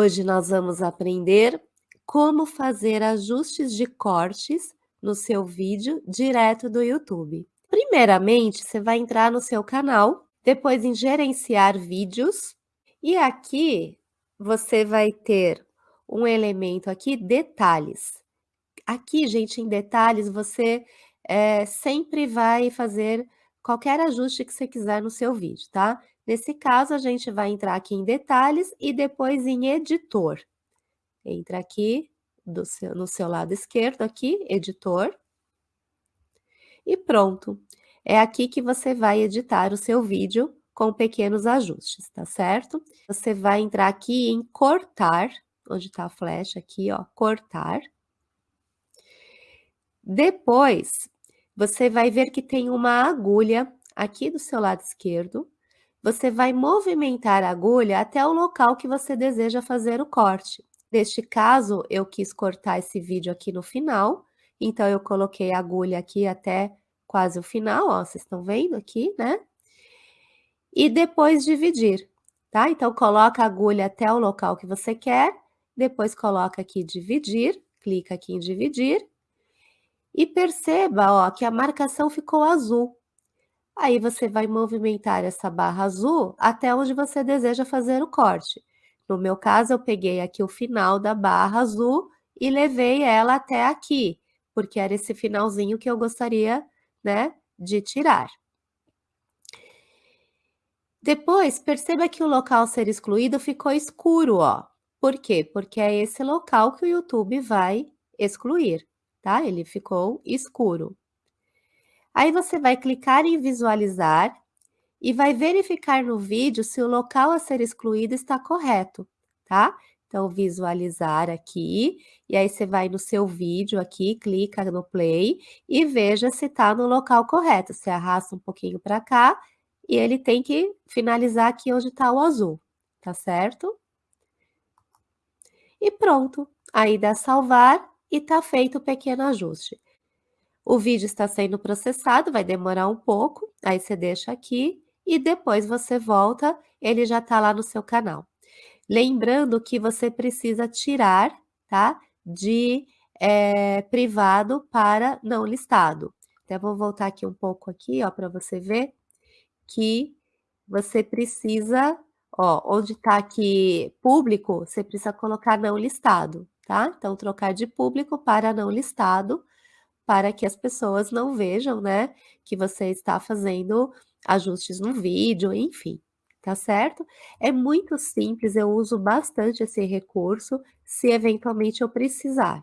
Hoje nós vamos aprender como fazer ajustes de cortes no seu vídeo direto do YouTube. Primeiramente, você vai entrar no seu canal, depois em gerenciar vídeos, e aqui você vai ter um elemento aqui, detalhes. Aqui, gente, em detalhes, você é, sempre vai fazer qualquer ajuste que você quiser no seu vídeo, tá? Nesse caso, a gente vai entrar aqui em detalhes e depois em editor. Entra aqui seu, no seu lado esquerdo, aqui, editor. E pronto. É aqui que você vai editar o seu vídeo com pequenos ajustes, tá certo? Você vai entrar aqui em cortar, onde está a flecha aqui, ó, cortar. Depois, você vai ver que tem uma agulha aqui do seu lado esquerdo. Você vai movimentar a agulha até o local que você deseja fazer o corte. Neste caso, eu quis cortar esse vídeo aqui no final, então eu coloquei a agulha aqui até quase o final, ó, vocês estão vendo aqui, né? E depois dividir, tá? Então, coloca a agulha até o local que você quer, depois coloca aqui dividir, clica aqui em dividir, e perceba, ó, que a marcação ficou azul. Aí você vai movimentar essa barra azul até onde você deseja fazer o corte. No meu caso, eu peguei aqui o final da barra azul e levei ela até aqui, porque era esse finalzinho que eu gostaria, né, de tirar. Depois, perceba que o local ser excluído ficou escuro, ó. Por quê? Porque é esse local que o YouTube vai excluir tá? Ele ficou escuro. Aí você vai clicar em visualizar e vai verificar no vídeo se o local a ser excluído está correto, tá? Então, visualizar aqui, e aí você vai no seu vídeo aqui, clica no play e veja se está no local correto. Você arrasta um pouquinho para cá e ele tem que finalizar aqui onde está o azul, tá certo? E pronto. Aí dá salvar e está feito o pequeno ajuste. O vídeo está sendo processado, vai demorar um pouco, aí você deixa aqui e depois você volta, ele já está lá no seu canal. Lembrando que você precisa tirar, tá? De é, privado para não listado. Então, vou voltar aqui um pouco aqui, ó, para você ver que você precisa, ó, onde está aqui público, você precisa colocar não listado, tá? Então, trocar de público para não listado, para que as pessoas não vejam, né, que você está fazendo ajustes no vídeo, enfim, tá certo? É muito simples, eu uso bastante esse recurso, se eventualmente eu precisar.